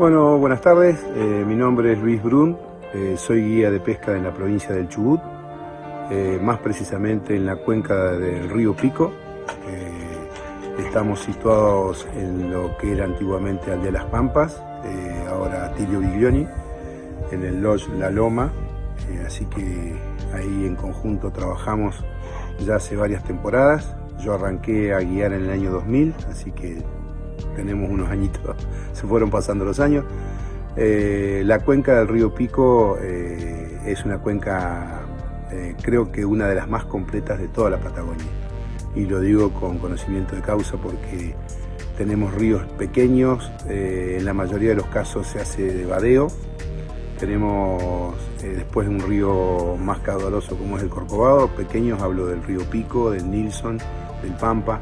Bueno, buenas tardes. Eh, mi nombre es Luis Brun. Eh, soy guía de pesca en la provincia del Chubut, eh, más precisamente en la cuenca del río Pico. estamos situados en lo que era antiguamente Aldea Las Pampas, ahora Tilio Biglioni, en el Lodge La Loma. así que ahí en conjunto trabajamos ya hace varias temporadas. Yo arranqué a guiar en el año 2000, así que tenemos unos añitos, se fueron pasando los años. Eh, la cuenca del río Pico eh, es una cuenca, eh, creo que una de las más completas de toda la Patagonia. Y lo digo con conocimiento de causa porque tenemos ríos pequeños, en la mayoría de los casos se hace de vadeo. Tenemos después un río más caudaloso como es el Corcovado, pequeños hablo del río Pico, del Nilsson, del Pampa.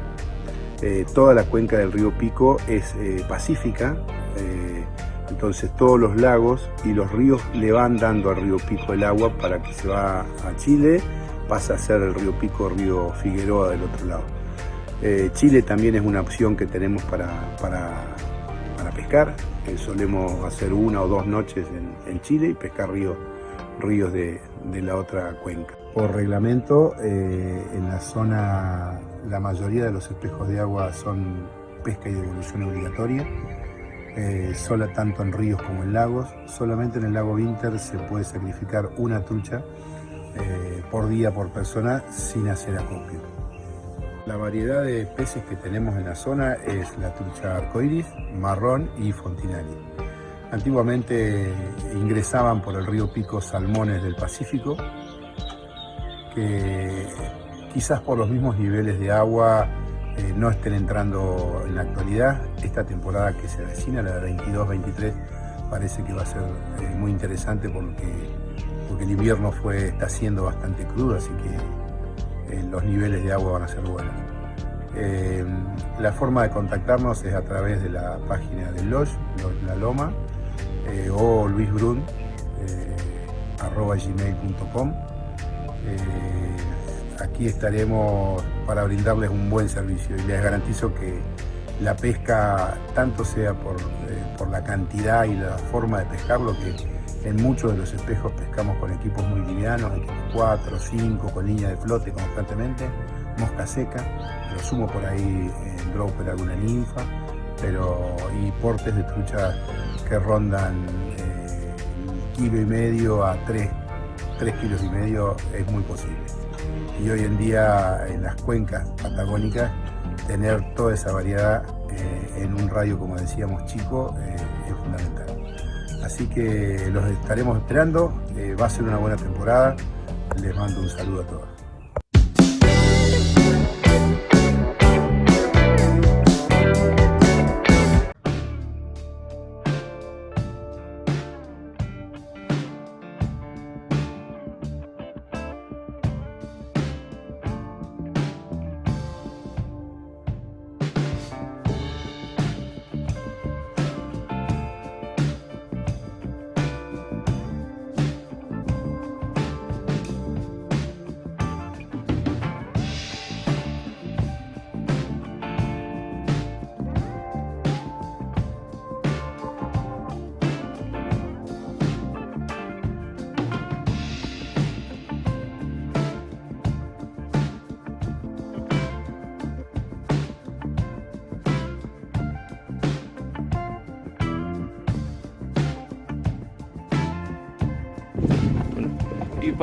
Eh, toda la cuenca del río Pico es eh, pacífica, eh, entonces todos los lagos y los ríos le van dando al río Pico el agua para que se va a Chile, pasa a ser el río Pico, río Figueroa del otro lado. Chile también es una opción que tenemos para, para, pescar, solemos hacer una o dos noches en, Chile y pescar ríos, ríos de, de la otra cuenca. Por reglamento, en la zona la mayoría de los espejos de agua son pesca y devolución obligatoria, eh, sola tanto en ríos como en lagos. Solamente en el lago Winter se puede sacrificar una trucha eh, por día por persona sin hacer acopio. La variedad de peces que tenemos en la zona es la trucha arcoiris, marrón y fontinari. Antiguamente ingresaban por el río Pico salmones del Pacífico, que quizás por los mismos niveles de agua eh, no estén entrando en la actualidad. Esta temporada que se avecina, la de 22-23, parece que va a ser eh, muy interesante porque, porque el invierno fue, está siendo bastante crudo, así que eh, los niveles de agua van a ser buenos. la forma de contactarnos es a través de la página del Lodge, La Loma, o luisbrun, arroba gmail.com aquí estaremos para brindarles un buen servicio y les garantizo que la pesca, tanto sea por, eh, la cantidad y la forma de pescarlo, que en muchos de los espejos pescamos con equipos muy livianos, equipos 4, 5, con línea de flote constantemente, mosca seca, lo sumo por ahí en dropper alguna ninfa, pero y portes de trucha que rondan eh, kilo y medio a 3, 3 kilos y medio es muy posible y hoy en día en las cuencas patagónicas tener toda esa variedad eh, en un radio, como decíamos, chico, eh, es fundamental. Así que los estaremos esperando, eh, va a ser una buena temporada, les mando un saludo a todos.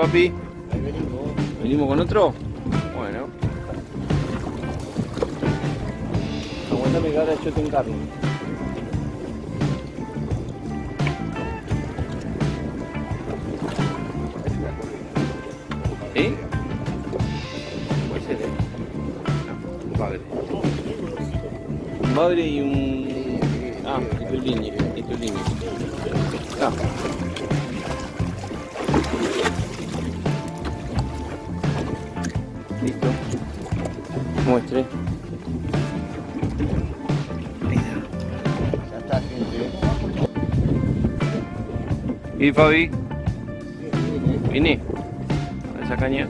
¿Y papi? venimos. con otro? Bueno. Aguantame que ahora yo te encargo. ¿Eh? ¿Cuál será? Un padre. Un padre y un... Ah, y tu línea. Y tu línea. Ah. Listo. Muestre. Ya está, gente. ¿Y Fabi? Vine. A esa caña.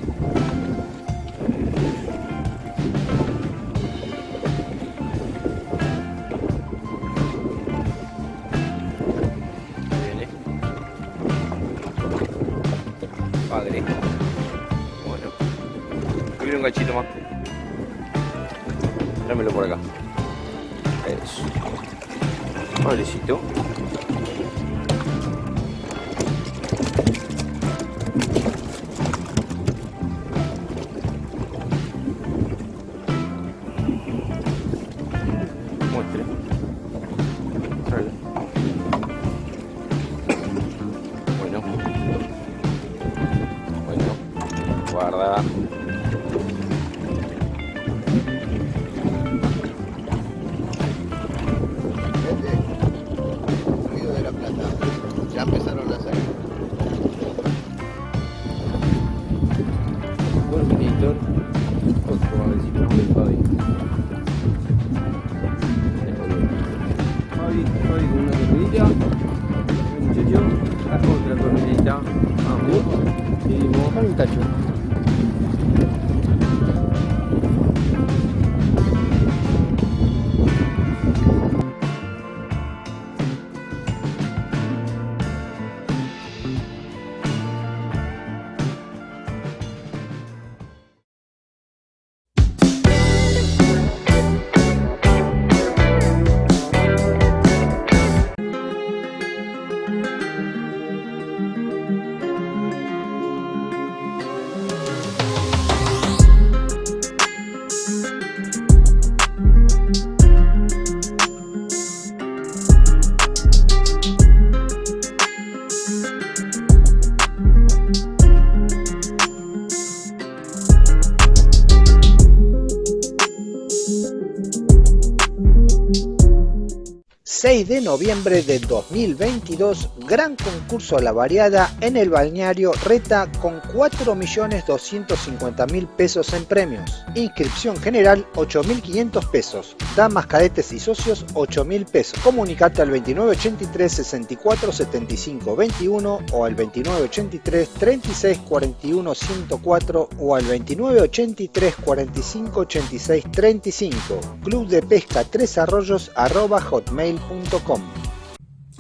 De noviembre de 2022, gran concurso a la variada en el balneario Reta con 4.250.000 pesos en premios. Inscripción general 8.500 pesos. Damas, cadetes y socios 8.000 pesos. Comunicate al 2983 64 75 21 o al 2983 36 41 104 o al 2983 45 86 35. Club de Pesca Tres Arroyos arroba hotmail.com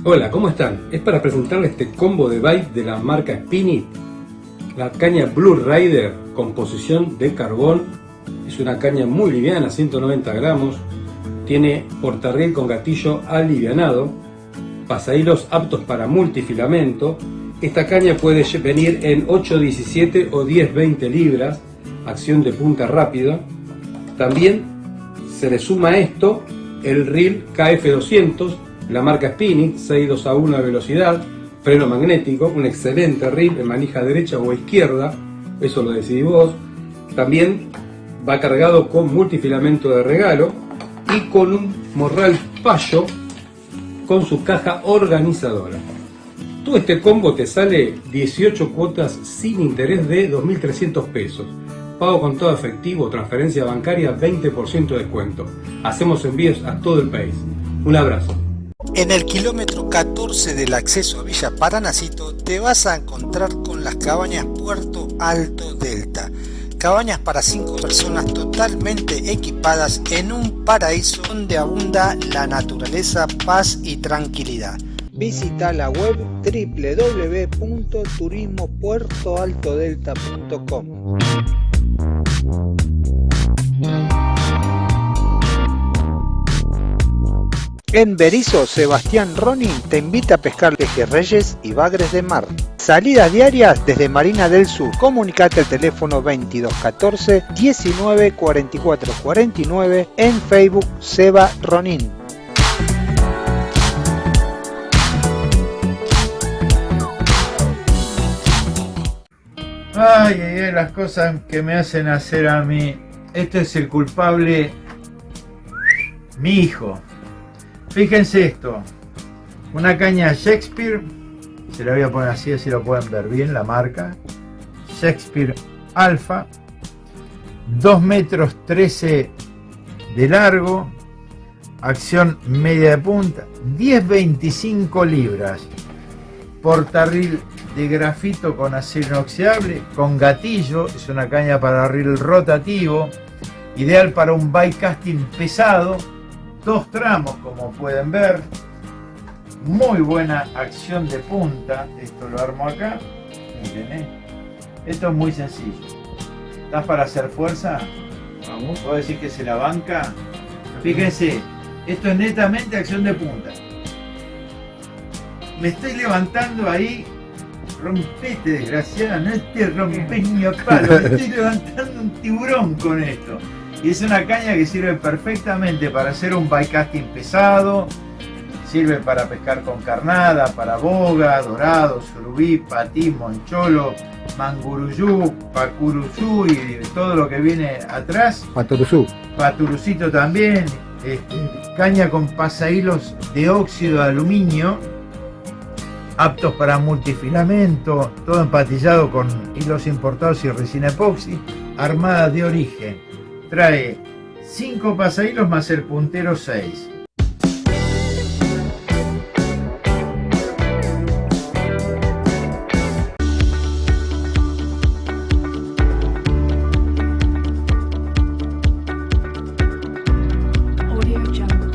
Hola, ¿cómo están? Es para presentarles este combo de bite de la marca Spinit. La caña Blue Rider, composición de carbón. Es una caña muy liviana, 190 gramos. Tiene portarriel con gatillo alivianado. Pasahilos aptos para multifilamento. Esta caña puede venir en 8.17 o 10.20 libras. Acción de punta rápida. También se le suma esto el reel KF200, la marca Spinning, 6.2 a 1 de velocidad, freno magnético, un excelente reel en manija derecha o izquierda, eso lo decidí vos. También va cargado con multifilamento de regalo y con un morral payo con su caja organizadora. Todo este combo te sale 18 cuotas sin interés de 2.300 pesos. Pago con todo efectivo, transferencia bancaria, 20% de descuento. Hacemos envíos a todo el país. Un abrazo. En el kilómetro 14 del acceso a Villa Paranacito te vas a encontrar con las cabañas Puerto Alto Delta. Cabañas para 5 personas totalmente equipadas en un paraíso donde abunda la naturaleza, paz y tranquilidad. Visita la web www.turismopuertoaltodelta.com. En Berizo, Sebastián Ronin te invita a pescar pejerreyes y bagres de mar. Salidas diarias desde Marina del Sur. Comunicate al teléfono 2214 19 44 49 en Facebook Seba Ronin. Ay, ay, ay, las cosas que me hacen hacer a mí. Este es el culpable, mi hijo. Fíjense esto. Una caña Shakespeare. Se la voy a poner así, así lo pueden ver bien la marca. Shakespeare Alpha. 2 metros 13 de largo. Acción media de punta. 10-25 libras. Portarril de grafito con acero inoxidable, con gatillo, es una caña para reel rotativo, ideal para un bike casting pesado, dos tramos como pueden ver, muy buena acción de punta, esto lo armo acá, miren, ¿eh? esto es muy sencillo. ¿Estás para hacer fuerza? Vamos. ¿Puedo decir que se la banca? Fíjense, esto es netamente acción de punta. Me estoy levantando ahí. Rompete, desgraciada, no te rompes ni a palo. Me estoy levantando un tiburón con esto. Y es una caña que sirve perfectamente para hacer un bycasting pesado. Sirve para pescar con carnada, para boga, dorado, surubí, patí, moncholo, manguruyú, pacuruzú y todo lo que viene atrás. Patoruzú. Paturucito también, este, caña con pasahilos de óxido de aluminio, aptos para multifilamento, todo empatillado con hilos importados y resina epoxi, armada de origen. Trae 5 pasahilos más el puntero 6. Audio Jungle.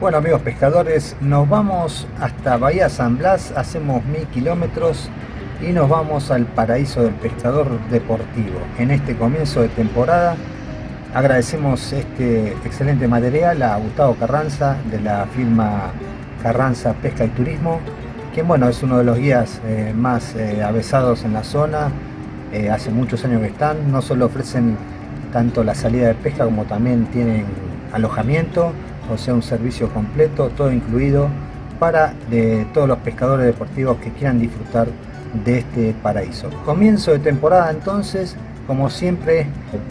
Bueno amigos pescadores, nos vamos hasta Bahía San Blas, hacemos mil kilómetros y nos vamos al paraíso del pescador deportivo. En este comienzo de temporada agradecemos este excelente material a Gustavo Carranza de la firma Carranza Pesca y Turismo, quien bueno es uno de los guías eh, más eh, avesados en la zona, eh, hace muchos años que están, no solo ofrecen tanto la salida de pesca como también tienen alojamiento, o sea un servicio completo, todo incluido para de todos los pescadores deportivos que quieran disfrutar de este paraíso. Comienzo de temporada entonces, como siempre,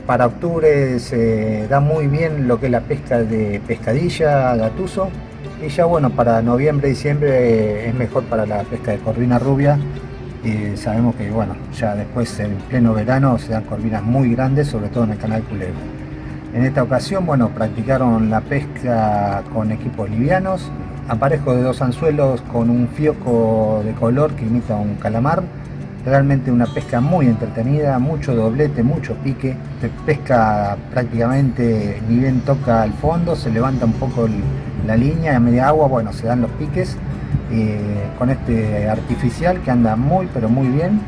para octubre se da muy bien lo que es la pesca de pescadilla, gatuso, y ya bueno, para noviembre, diciembre eh, es mejor para la pesca de corvina rubia, y sabemos que bueno, ya después en pleno verano se dan corvinas muy grandes, sobre todo en el canal Culebra. En esta ocasión, bueno, practicaron la pesca con equipos livianos, aparejo de dos anzuelos con un fioco de color que imita un calamar. Realmente una pesca muy entretenida, mucho doblete, mucho pique. Se pesca prácticamente ni bien toca al fondo, se levanta un poco el- la línea a media agua, bueno, se dan los piques eh, con este artificial que anda muy pero muy bien.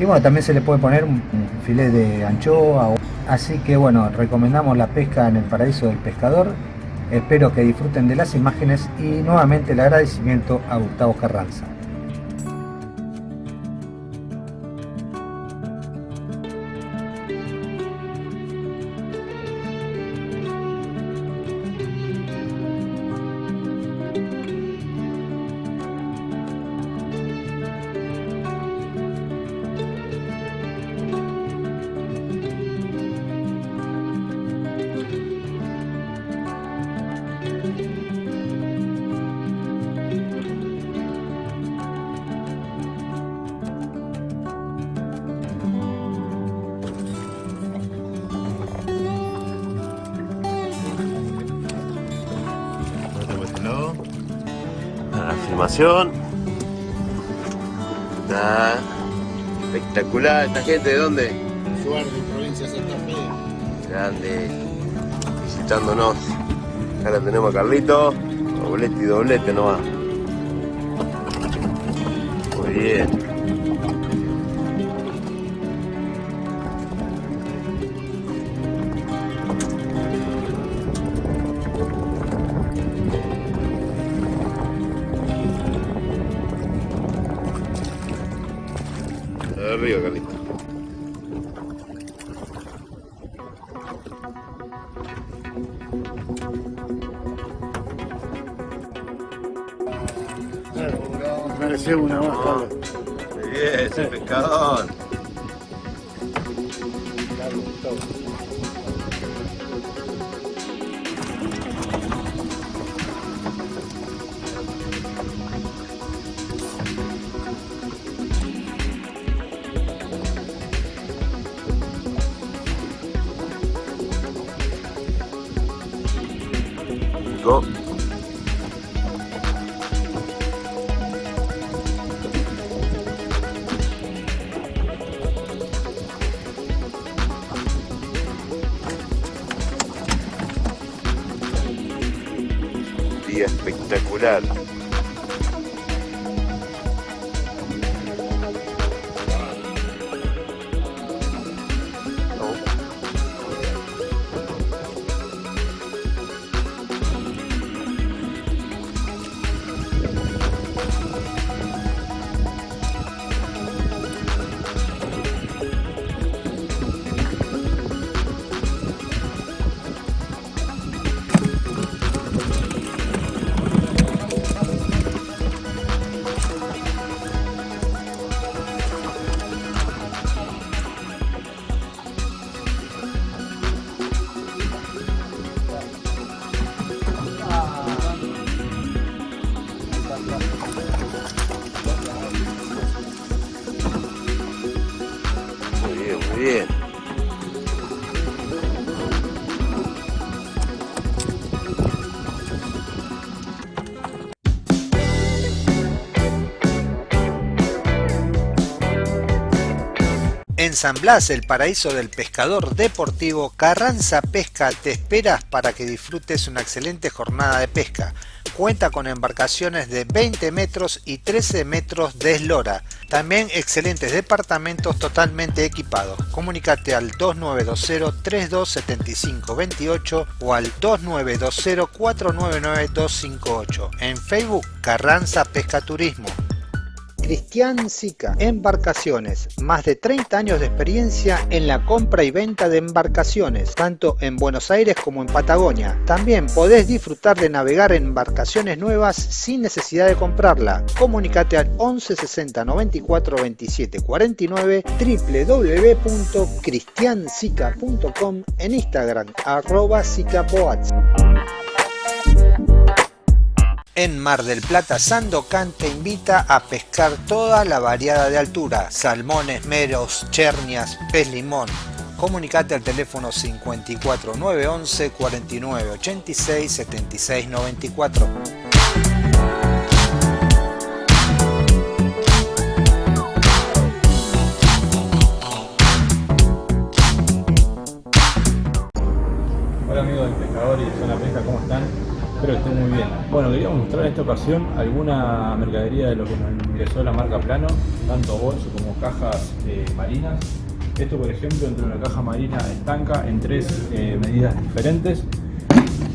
Y bueno, también se le puede poner un, un filet de anchoa. Así que bueno, recomendamos la pesca en el paraíso del pescador. Espero que disfruten de las imágenes y nuevamente el agradecimiento a Gustavo Carranza. La filmación. Está espectacular. ¿Esta gente de dónde? Suárez, provincia de Santa Fe. Grande. Visitándonos. Acá tenemos a Carlito. Doblete y doblete nomás. Muy bien. Día espectacular. San Blas, el paraíso del pescador deportivo, Carranza Pesca te espera para que disfrutes una excelente jornada de pesca. Cuenta con embarcaciones de 20 metros y 13 metros de eslora. También excelentes departamentos totalmente equipados. Comunícate al 2920-327528 o al 2920-499-258. En Facebook Carranza Pesca Turismo. Cristian Sica, Embarcaciones, más de 30 años de experiencia en la compra y venta de embarcaciones, tanto en Buenos Aires como en Patagonia. También podés disfrutar de navegar en embarcaciones nuevas sin necesidad de comprarla. Comunicate al 11 60 94 27 49 www.cristiansica.com en Instagram arroba. En Mar del Plata, Sandocan te invita a pescar toda la variada de altura, salmones, meros, chernias, pez limón. Comunicate al teléfono 54 911 49 86 76 94. Esta ocasión alguna mercadería de lo que nos ingresó la marca Plano, tanto bolso como cajas eh, marinas. Esto, por ejemplo, entre una caja marina estanca en tres eh, medidas diferentes.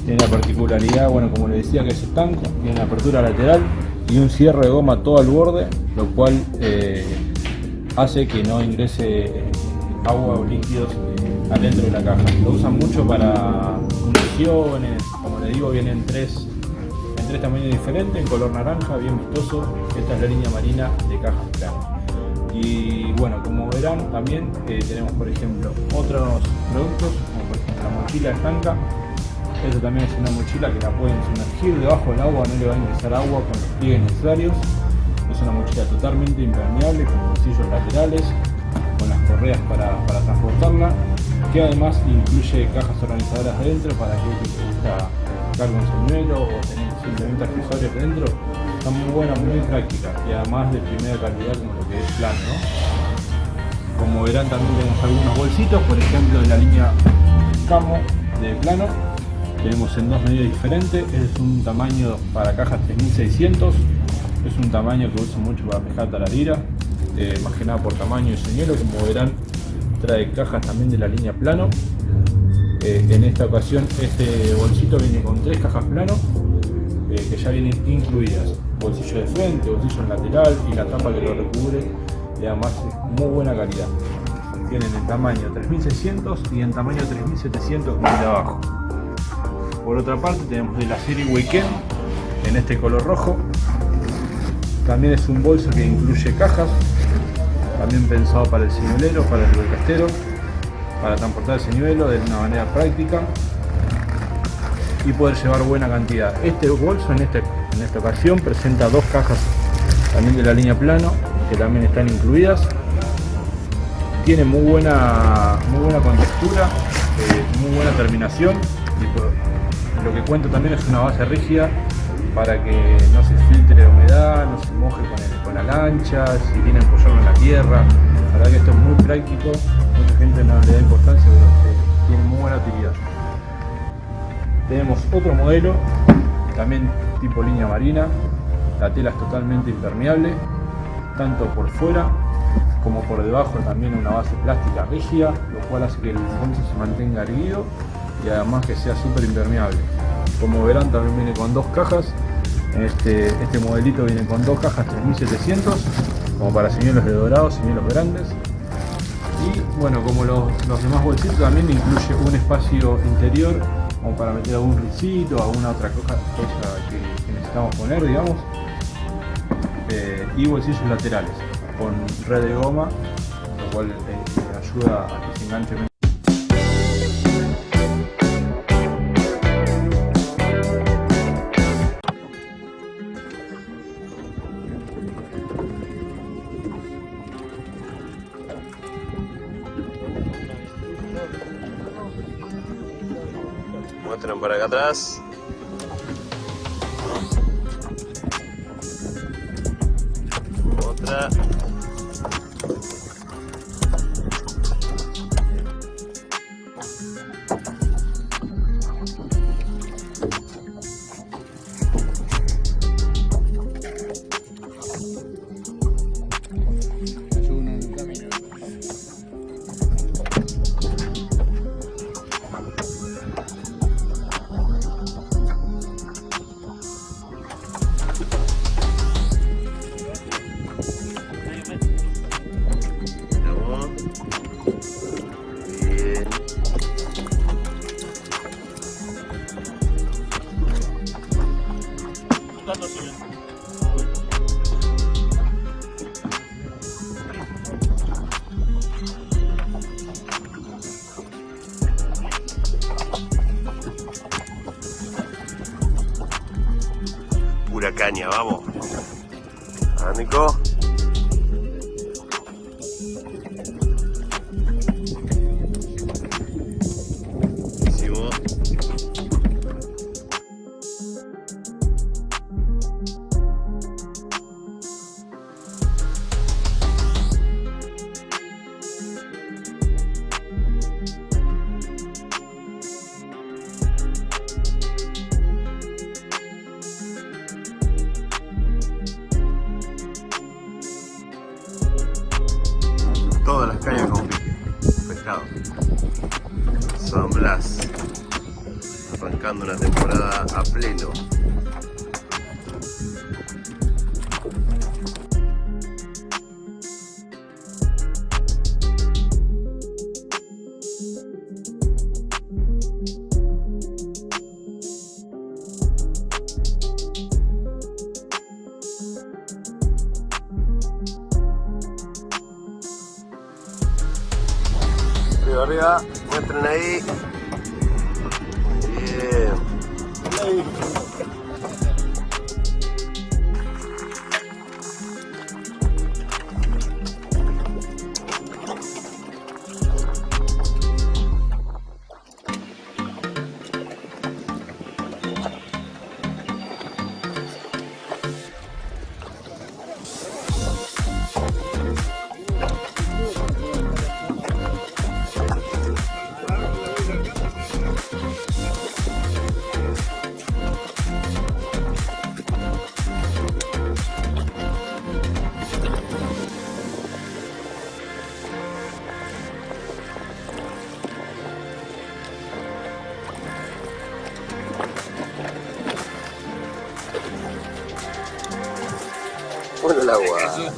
Tiene la particularidad, bueno, como les decía, que es estanco, tiene una apertura lateral y un cierre de goma todo al borde, lo cual eh, hace que no ingrese agua o líquidos adentro de la caja. Lo usan mucho para municiones, como les digo, vienen tres, tres tamaños diferentes, en color naranja, bien vistoso. Esta es la línea marina de cajas plano. Y bueno, como verán, también eh, tenemos, por ejemplo, otros productos, como por ejemplo la mochila estanca. Esta también es una mochila que la pueden sumergir debajo del agua, no le va a ingresar agua con los pliegues necesarios. Es una mochila totalmente impermeable, con bolsillos laterales, con las correas para, para transportarla que además incluye cajas organizadoras adentro para que gusta cargar un señuelo o tener simplemente accesorios dentro. Está muy buena, muy práctica y además de primera calidad como lo que es plano. ¿no? Como verán también tenemos algunos bolsitos, por ejemplo de la línea Camo de plano. Tenemos en dos medidas diferentes, es un tamaño para cajas 3600, es un tamaño que uso mucho para pescar taradira, eh, más que nada por tamaño y señuelo, como verán trae cajas también de la línea plano. Eh, en esta ocasión este bolsito viene con tres cajas plano eh, que ya vienen incluidas. Bolsillo de frente, bolsillo en lateral y la tapa que lo recubre y además es muy buena calidad. Tienen en tamaño 3600 y en tamaño 3700 como el de abajo. Por otra parte tenemos de la serie Weekend en este color rojo. También es un bolso que incluye cajas también pensado para el señuelero, para el recastero, para transportar el señuelo de una manera práctica y poder llevar buena cantidad. Este bolso en, este, en esta ocasión presenta dos cajas también de la línea plano que también están incluidas. Tiene muy buena, muy buena contextura, eh, muy buena terminación lo que cuenta también es una base rígida para que no se filtre humedad, no se moje con, la lancha, si tiene apoyarlo en la tierra. La verdad que esto es muy práctico, gente no le da importancia, pero tiene muy buena utilidad. Tenemos otro modelo, también tipo línea marina, la tela es totalmente impermeable, tanto por fuera como por debajo también una base plástica rígida, lo cual hace que el bolso se mantenga erguido y además que sea súper impermeable. Como verán también viene con dos cajas. Este, este modelito viene con dos cajas 3700 como para señuelos de dorado, señuelos grandes. Bueno, como los, demás bolsitos también incluye un espacio interior como para meter algún risito, alguna otra cosa, que, necesitamos poner, digamos. Eh, y bolsillos laterales con red de goma, lo cual eh, ayuda a que se enganche Muestran atrás. Pura caña, vamos. ¿Ah, Nico? Bueno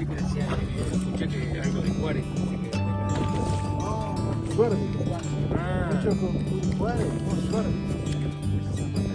Sí que decía, que escuché que algo de Juárez. Ah, Mucho con Juárez, con.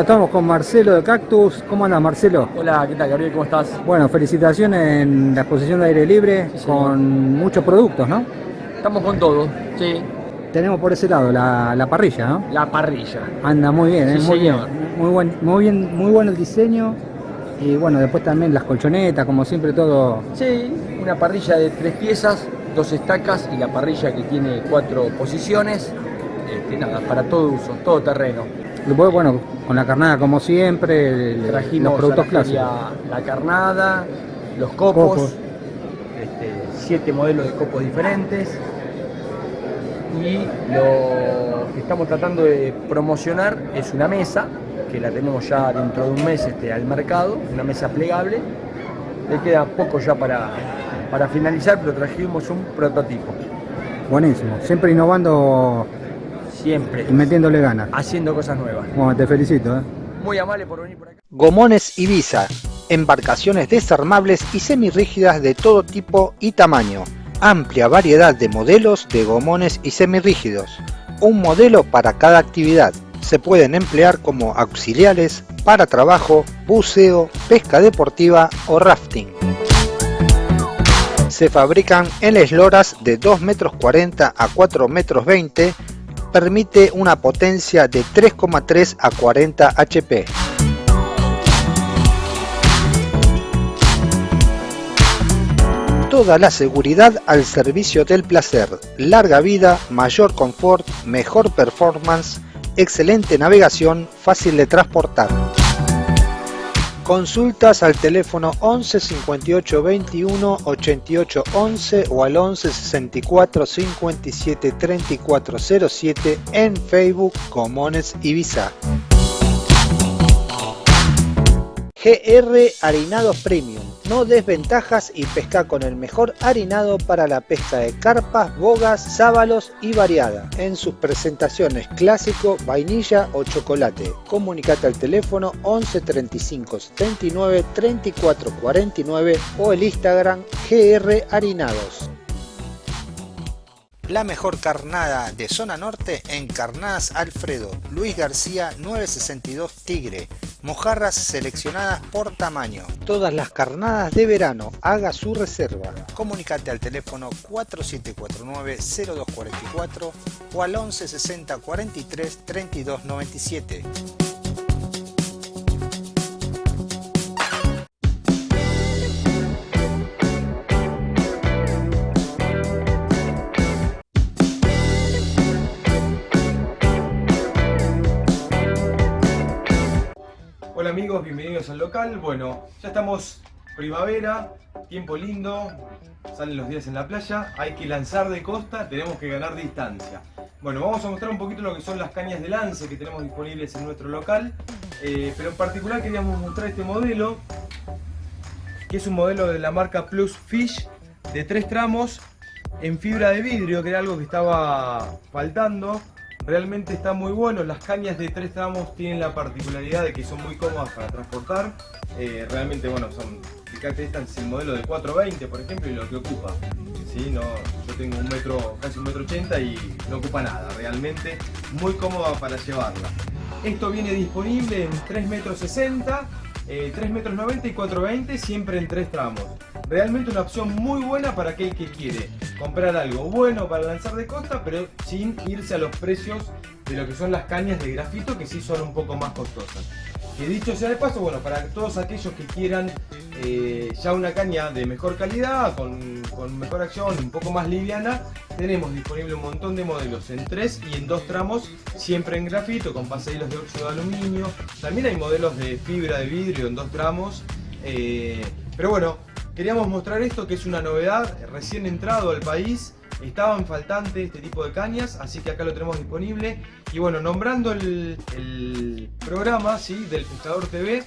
Bueno, estamos con Marcelo de Cactus. ¿Cómo andas, Marcelo? Hola, ¿qué tal, Gabriel? ¿Cómo estás? Bueno, felicitaciones en la exposición de aire libre con muchos productos, ¿no? Estamos con todo, sí. Tenemos por ese lado la, la parrilla, ¿no? La parrilla. Anda muy bien, Sí, ¿eh? muy señor. bien. Muy buen, muy bien, muy bueno el diseño. Y bueno, después también las colchonetas, como siempre todo. Sí, una parrilla de tres piezas, dos estacas y la parrilla que tiene cuatro posiciones. Este, nada, para todo uso, todo terreno. Después, bueno, con la carnada como siempre, el- Trajimos los productos a la clásicos. la carnada, los copos, Copos. este, siete modelos de copos diferentes. Y lo que estamos tratando de promocionar es una mesa, que la tenemos ya dentro de un mes este, al mercado, una mesa plegable. Le queda poco ya para, para finalizar, pero trajimos un prototipo. Buenísimo. Siempre innovando Siempre. y metiéndole ganas. Haciendo cosas nuevas. Bueno, te felicito, ¿eh? Muy amable por venir por acá. Gomones Ibiza, embarcaciones desarmables y semirrígidas de todo tipo y tamaño. Amplia variedad de modelos de gomones y semirrígidos. Un modelo para cada actividad. Se pueden emplear como auxiliares para trabajo, buceo, pesca deportiva o rafting. Se fabrican en esloras de 2 metros 40 a 4 metros 20 permite una potencia de 3,3 a 40 HP. Toda la seguridad al servicio del placer, larga vida, mayor confort, mejor performance, excelente navegación, fácil de transportar. Consultas al teléfono 11 58 21 88 11 o al 11 64 57 34 07 en Facebook Comones Ibiza. GR Harinados Premium. No desventajas y pesca con el mejor harinado para la pesca de carpas, bogas, sábalos y variada. En sus presentaciones clásico, vainilla o chocolate. Comunicate al teléfono 11 35 79 34 49 o el Instagram GR Harinados. La mejor carnada de zona norte en Carnadas Alfredo, Luis García 962 Tigre, mojarras seleccionadas por tamaño. Todas las carnadas de verano, haga su reserva. Comunicate al teléfono 4749-0244 o al 1160 43 32 97. Bienvenidos al local. Bueno, ya estamos primavera, tiempo lindo, salen los días en la playa, hay que lanzar de costa, tenemos que ganar distancia. Bueno, vamos a mostrar un poquito lo que son las cañas de lance que tenemos disponibles en nuestro local, eh, pero en particular queríamos mostrar este modelo, que es un modelo de la marca Plus Fish de tres tramos en fibra de vidrio, que era algo que estaba faltando. Realmente está muy bueno, las cañas de tres tramos tienen la particularidad de que son muy cómodas para transportar. Eh, realmente, bueno, son, fíjate, esta es el modelo de 420, por ejemplo, y lo que ocupa. ¿sí? No, yo tengo un metro, casi un metro 80 y no ocupa nada, realmente muy cómoda para llevarla. Esto viene disponible en 3 metros 60, eh, 3 metros 90 y 420, siempre en tres tramos. Realmente una opción muy buena para aquel que quiere comprar algo bueno para lanzar de costa, pero sin irse a los precios de lo que son las cañas de grafito, que sí son un poco más costosas. Que dicho sea de paso, bueno, para todos aquellos que quieran eh, ya una caña de mejor calidad, con, mejor acción, un poco más liviana, tenemos disponible un montón de modelos en tres y en dos tramos, siempre en grafito, con pasahilos de óxido de aluminio. También hay modelos de fibra de vidrio en dos tramos. eh, pero bueno, queríamos mostrar esto que es una novedad, recién entrado al país. Estaban faltantes este tipo de cañas, así que acá lo tenemos disponible. Y bueno, nombrando el, programa ¿sí? del Pescador TV,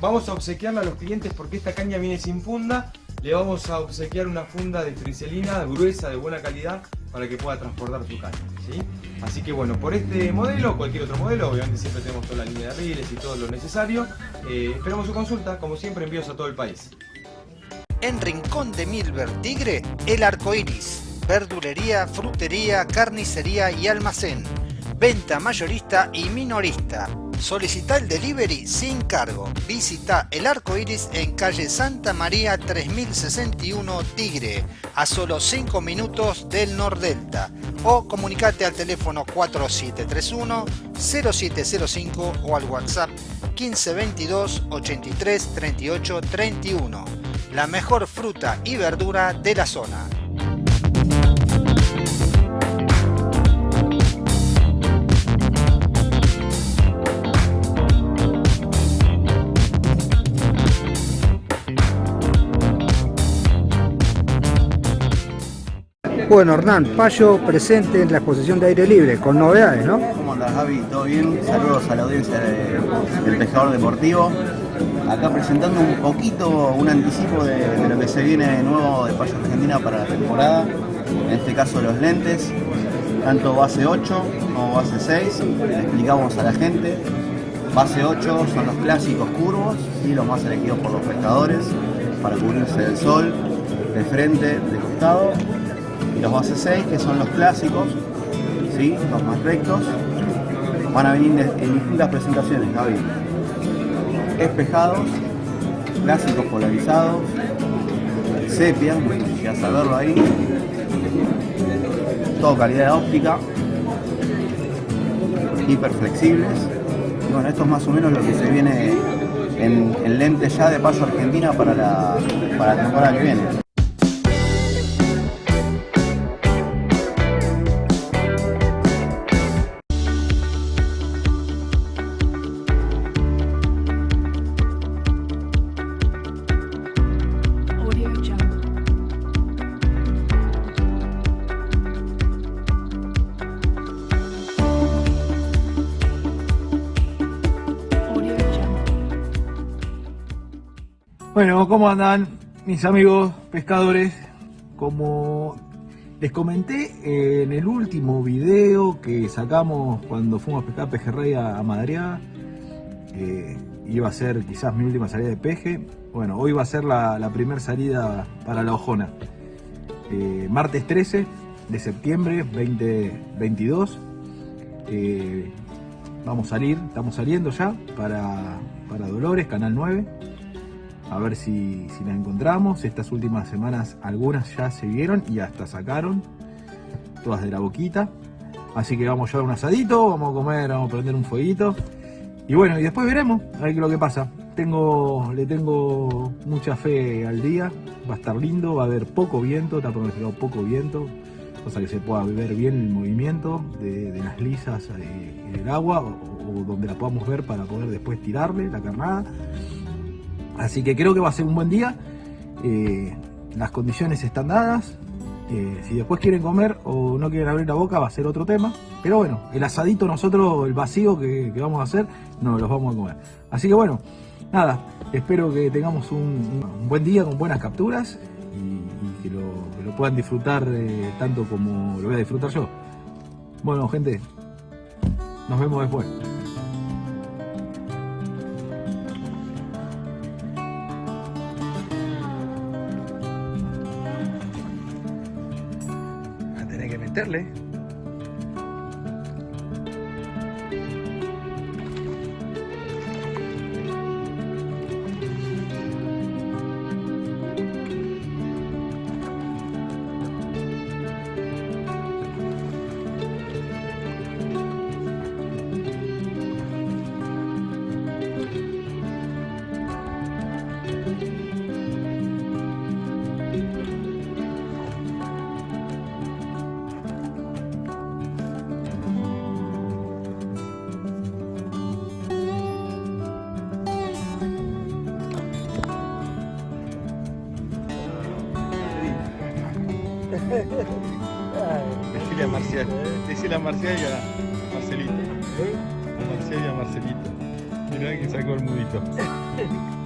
vamos a obsequiarle a los clientes porque esta caña viene sin funda. Le vamos a obsequiar una funda de friselina gruesa, de buena calidad, para que pueda transportar su caña. ¿sí? Así que bueno, por este modelo cualquier otro modelo, obviamente siempre tenemos toda la línea de riles y todo lo necesario. Eh, esperamos su consulta, como siempre envíos a todo el país. En Rincón de Milver Tigre, el arco iris. Verdulería, frutería, carnicería y almacén. Venta mayorista y minorista. Solicita el delivery sin cargo. Visita el arco iris en calle Santa María 3061 Tigre, a solo 5 minutos del Nordelta. O comunicate al teléfono 4731 0705 o al WhatsApp 1522 83 38 31. La mejor fruta y verdura de la zona. Bueno, Hernán, Payo presente en la exposición de aire libre, con novedades, ¿no? ¿Cómo andas, Javi? ¿Todo bien? Saludos a la audiencia de- del Pescador Deportivo. Acá presentando un poquito, un anticipo de, de lo que se viene nuevo de Payo Argentina para la temporada. En este caso los lentes, tanto base 8 como base 6. Le explicamos a la gente. Base 8 son los clásicos curvos y los más elegidos por los pescadores para cubrirse del sol, de frente, de costado. Y los base 6 que son los clásicos, ¿sí? los más rectos, van a venir de- en distintas presentaciones, Gaby. Espejados, clásicos polarizados, sepia, no sé si llegas a verlo ahí, todo calidad óptica, hiperflexibles. Y bueno, esto es más o menos lo que se viene en, en lentes ya de paso Argentina para la, para la temporada que viene. Bueno, ¿cómo andan mis amigos pescadores? Como les comenté en el último video que sacamos cuando fuimos a pescar pejerrey a, a Madariaga, eh, iba a ser quizás mi última salida de peje. Bueno, hoy va a ser la, la primera salida para la Ojona. Eh, martes 13 de septiembre 2022. Eh, vamos a salir, estamos saliendo ya para, para Dolores, Canal 9 a ver si, si la encontramos. Estas últimas semanas algunas ya se vieron y hasta sacaron, todas de la boquita. Así que vamos a llevar un asadito, vamos a comer, vamos a prender un fueguito. Y bueno, y después veremos, a ver qué lo que pasa. Tengo, le tengo mucha fe al día, va a estar lindo, va a haber poco viento, está pronosticado poco viento, cosa que se pueda ver bien el movimiento de, de las lisas eh, en el agua o, o donde la podamos ver para poder después tirarle la carnada. Así que creo que va a ser un buen día. Eh, las condiciones están dadas. Eh, si después quieren comer o no quieren abrir la boca va a ser otro tema. Pero bueno, el asadito nosotros, el vacío que, vamos a hacer, no los vamos a comer. Así que bueno, nada, espero que tengamos un, un buen día con buenas capturas y, y que, lo, que lo puedan disfrutar eh, tanto como lo voy a disfrutar yo. Bueno gente, nos vemos después. Meterle. Decirle a Marcial y a Marcelito. A Marcial y a Marcelito. Mirá que sacó el mudito.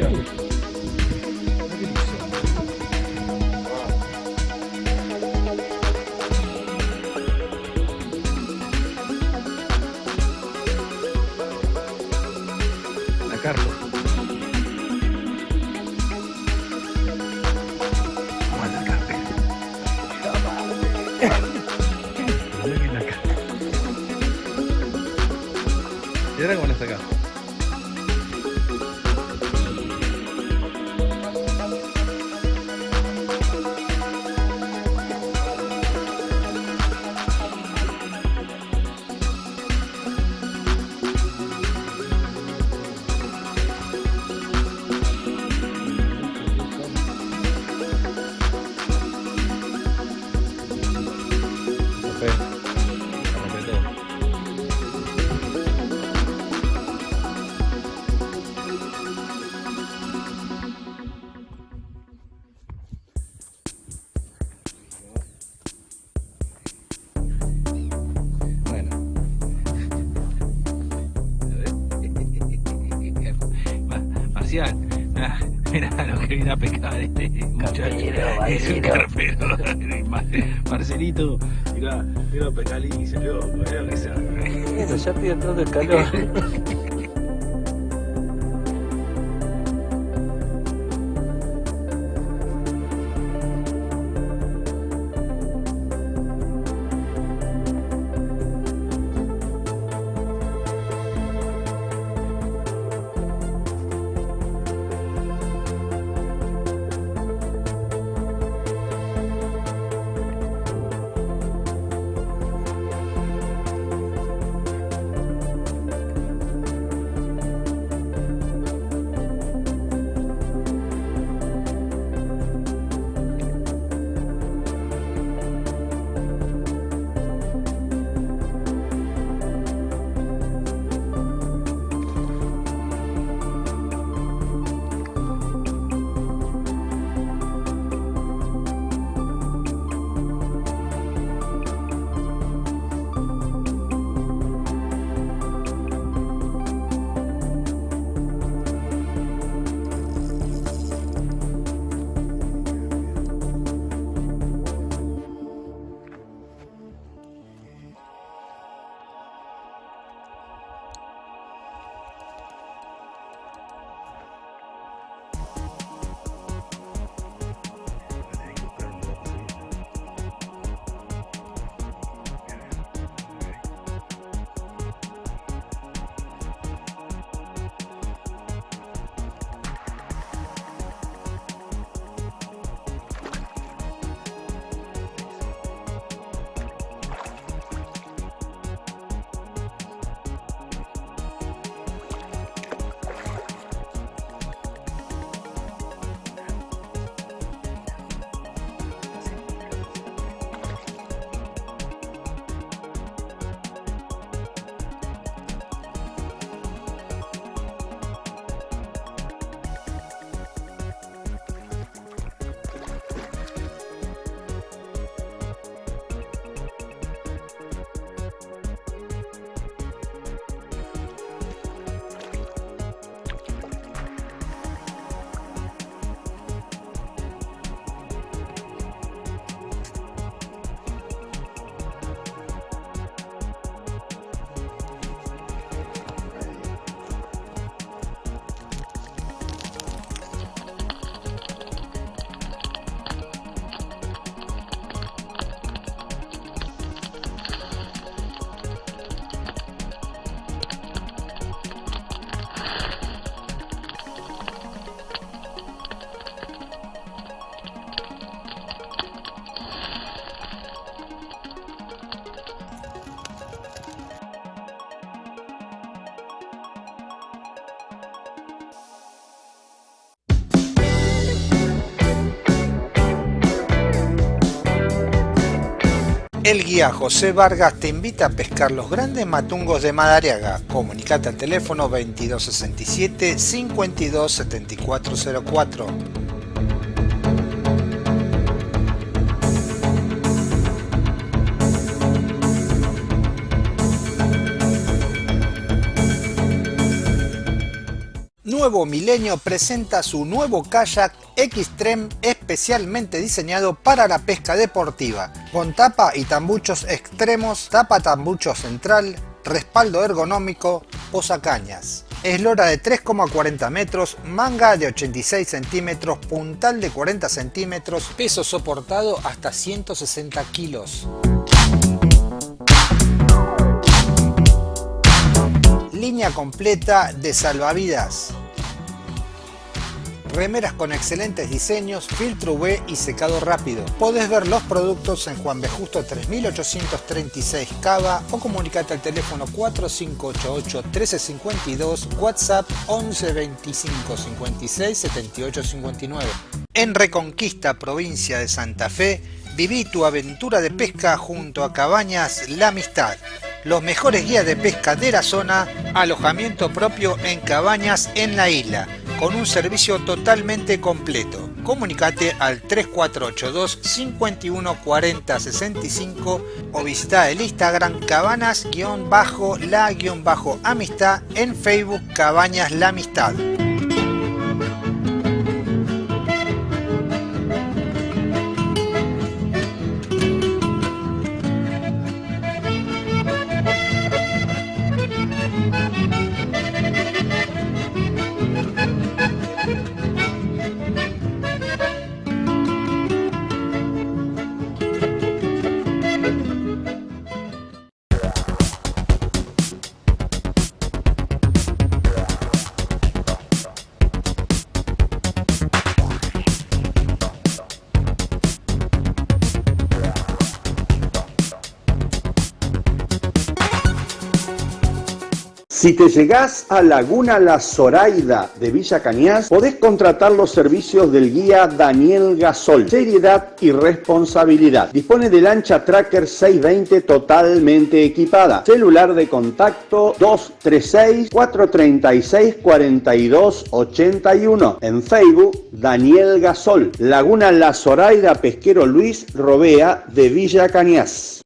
Thank you. Bueno, ya estoy entrando el calor. El guía José Vargas te invita a pescar los grandes matungos de Madariaga. Comunicate al teléfono 2267 527404. Nuevo Milenio presenta su nuevo kayak Xtreme especialmente diseñado para la pesca deportiva, con tapa y tambuchos extremos, tapa tambucho central, respaldo ergonómico, posacañas. Eslora de 3,40 metros, manga de 86 centímetros, puntal de 40 centímetros, peso soportado hasta 160 kilos. Línea completa de salvavidas. Remeras con excelentes diseños, filtro UV y secado rápido. Podés ver los productos en Juan B. Justo 3836 Cava o comunicate al teléfono 4588 1352, WhatsApp 11 25 56 78 59. En Reconquista, provincia de Santa Fe, viví tu aventura de pesca junto a Cabañas La Amistad. Los mejores guías de pesca de la zona, alojamiento propio en cabañas en la isla con un servicio totalmente completo. Comunicate al 3482 51 40 65 o visita el Instagram cabanas-la-amistad en Facebook Cabañas La Amistad. Si te llegás a Laguna La Zoraida de Villa Cañas, podés contratar los servicios del guía Daniel Gasol. Seriedad y responsabilidad. Dispone de lancha Tracker 620 totalmente equipada. Celular de contacto 236-436-4281. En Facebook, Daniel Gasol. Laguna La Zoraida Pesquero Luis Robea de Villa Cañas.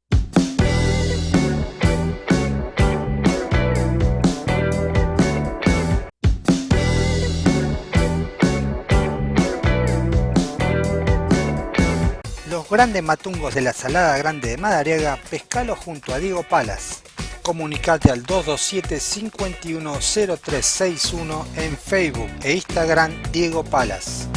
Los grandes matungos de la Salada Grande de Madariaga, pescalo junto a Diego Palas. Comunicate al 227-510361 en Facebook e Instagram Diego Palas.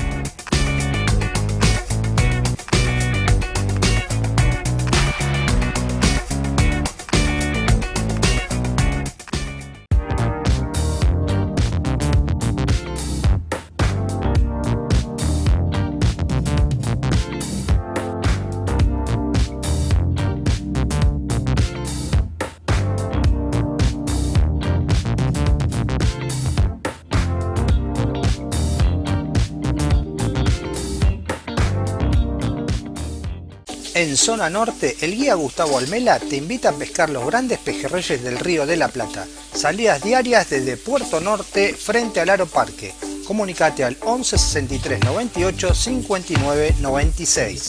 Zona norte, el guía Gustavo Almela te invita a pescar los grandes pejerreyes del río de la Plata. Salidas diarias desde Puerto Norte frente al Aro Parque. Comunicate al 11 63 98 59 96.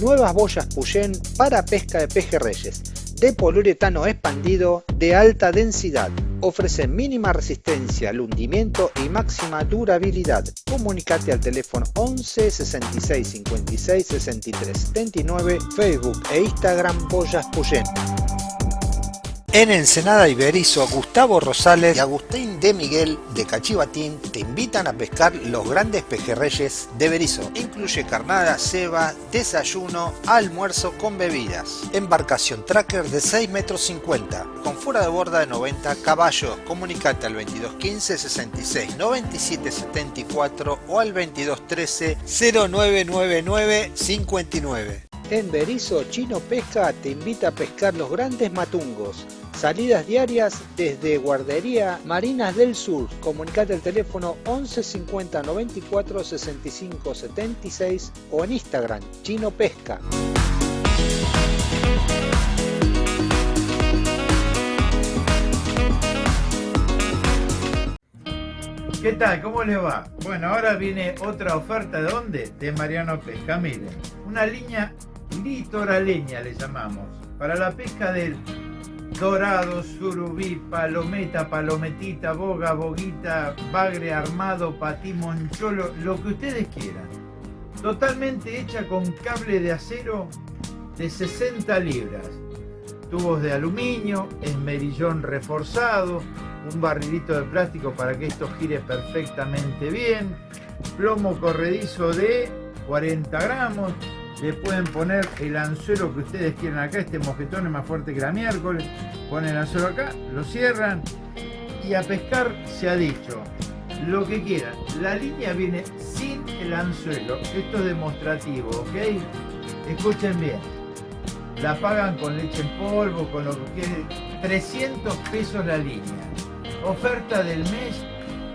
Nuevas boyas Puyén para pesca de pejerreyes de poliuretano expandido de alta densidad. Ofrece mínima resistencia al hundimiento y máxima durabilidad. Comunicate al teléfono 11 66 56 63 79, Facebook e Instagram Boyas Puyén. En Ensenada Iberizo, Gustavo Rosales y Agustín de Miguel de Cachivatín te invitan a pescar los grandes pejerreyes de Berizo. Incluye carnada, ceba, desayuno, almuerzo con bebidas. Embarcación tracker de 6 metros 50, con fuera de borda de 90 caballos. Comunicate al 2215 66 97 74 o al 2213 0999 59. En Berizo, Chino Pesca te invita a pescar los grandes matungos. Salidas diarias desde Guardería Marinas del Sur. Comunicate al teléfono 11 50 94 65 76 o en Instagram Chino Pesca. ¿Qué tal? ¿Cómo le va? Bueno, ahora viene otra oferta de dónde? De Mariano Pesca. Miren, una línea litoraleña le llamamos. Para la pesca del dorado, surubí, palometa, palometita, boga, boguita, bagre armado, patí, moncholo, lo que ustedes quieran. totalmente hecha con cable de acero de 60 libras, tubos de aluminio, esmerillón reforzado, un barrilito de plástico para que esto gire perfectamente bien, plomo corredizo de 40 gramos, le pueden poner el anzuelo que ustedes quieran acá, este mojetón es más fuerte que la miércoles, ponen el anzuelo acá, lo cierran y a pescar se ha dicho lo que quieran. La línea viene sin el anzuelo, esto es demostrativo, ¿ok? Escuchen bien, la pagan con leche en polvo, con lo que quieran, 300 pesos la línea. Oferta del mes,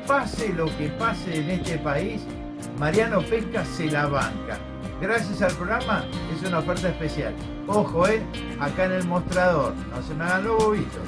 pase lo que pase en este país, Mariano Pesca se la banca. Gracias al programa es una oferta especial. Ojo, eh, acá en el mostrador, no se me hagan los bobitos.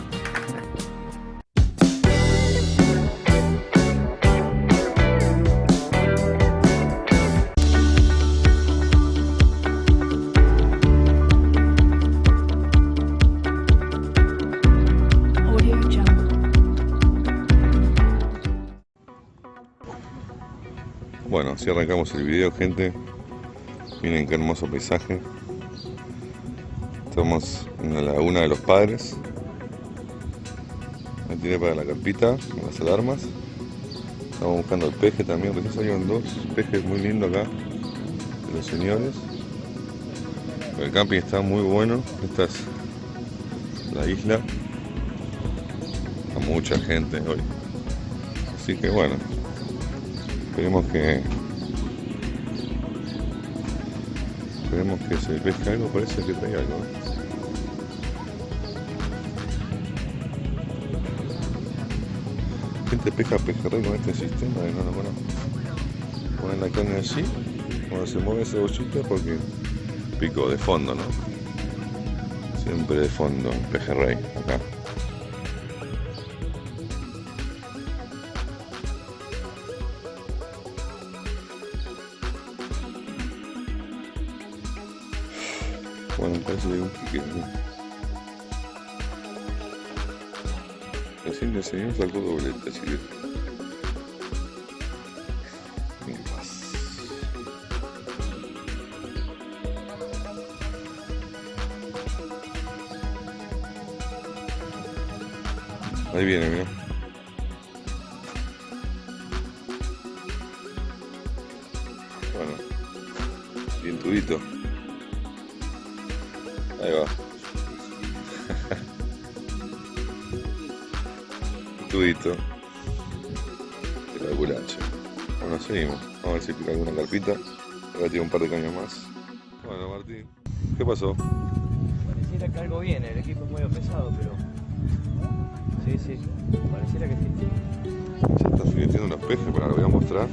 Bueno, así arrancamos el video, gente. Miren qué hermoso paisaje. Estamos en la laguna de los padres. Me tiré para la carpita las alarmas. Estamos buscando el peje también, porque salieron dos pejes muy lindos acá de los señores. El camping está muy bueno. Esta es la isla. Hay mucha gente hoy. Así que bueno, esperemos que esperemos que se pesque algo parece que trae algo. Gente pesca pejerrey con este sistema y no lo ponen la caña allí cuando se mueve ese bollito porque pico de fondo no siempre de fondo pejerrey acá que pique. Recién le doblete, así. Sí, pareciera que sí. Se está fileteando unos pejes, pero lo voy a mostrar.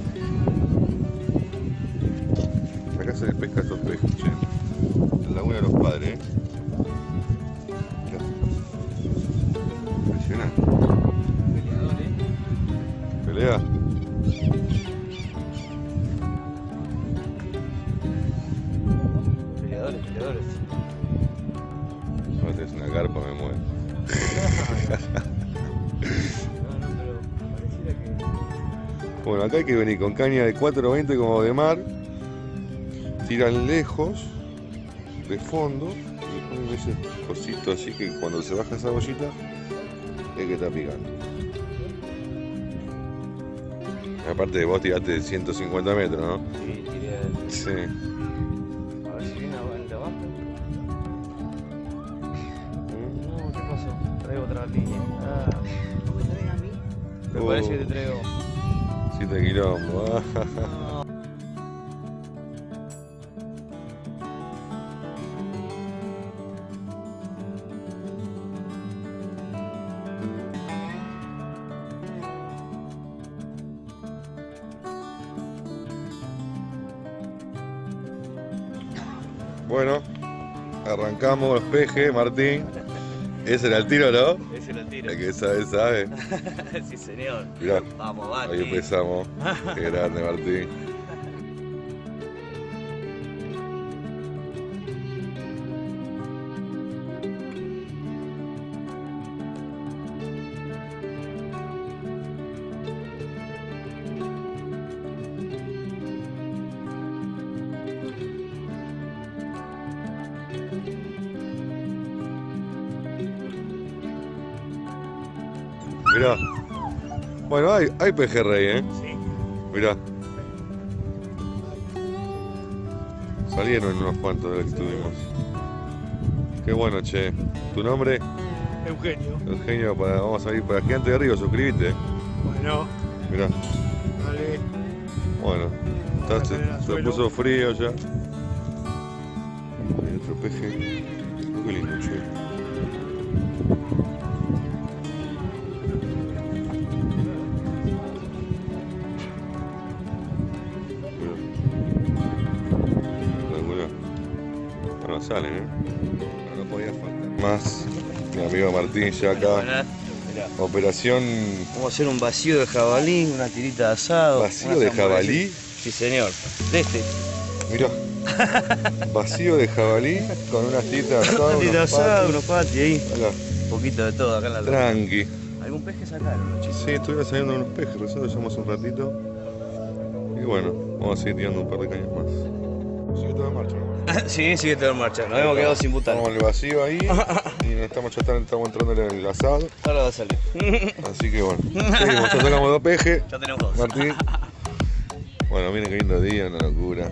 Bueno, acá hay que venir con caña de 420 como de mar, tiran lejos, de fondo, y ponen ese cosito así que cuando se baja esa bollita es que está picando. Aparte de vos tiraste 150 metros, ¿no? Sí, tiré el... Sí. A ver si viene el de abajo. No, ¿qué pasó? Traigo otra línea. Ah. Me parece que te traigo. 7 kilómetros. Bueno, arrancamos los pejes, Martín. Ese era el tiro, ¿no? El que sabe, sabe. sí, señor. Mirá, Vamos, ahí empezamos. Qué grande, Martín. Hay, hay pejerrey, ¿eh? Sí. Mirá. Salieron unos cuantos de los que tuvimos. Qué bueno, che. ¿Tu nombre? Eugenio. Eugenio, para, vamos a ir para Gigante de Río, suscríbete. Bueno, Mirá. dale. Bueno, está- se, se puso frío ya. Hay otro peje. Qué lindo, che. Salen, ¿eh? No podía faltar. Más. Mi amigo Martín ya acá. Operación Vamos a hacer un vacío de jabalí, una tirita de asado. ¿Vacío una de jabalí? Sí, señor. De este. Mirá. Vacío de jabalí con unas titas asadas. Una tira de unos asado, unos patis ahí. Mirá. Un poquito de todo acá en la Tranqui. ¿Algún peje sacaron, chicos? Sí, estuvieron saliendo unos pejes, recién lo llamamos un ratito. Y bueno, vamos a seguir tirando un par de cañas más. Sigue todo en marcha, ¿no? sí, sigue todo en marcha. Nos hemos quedado sin butal. Estamos en el vacío ahí y estamos, ya estamos entrando en el asado. Ahora va a salir. Así que bueno, seguimos, ya sacamos dos pejes. Ya tenemos dos. Martín. Bueno, miren qué lindo día, una locura.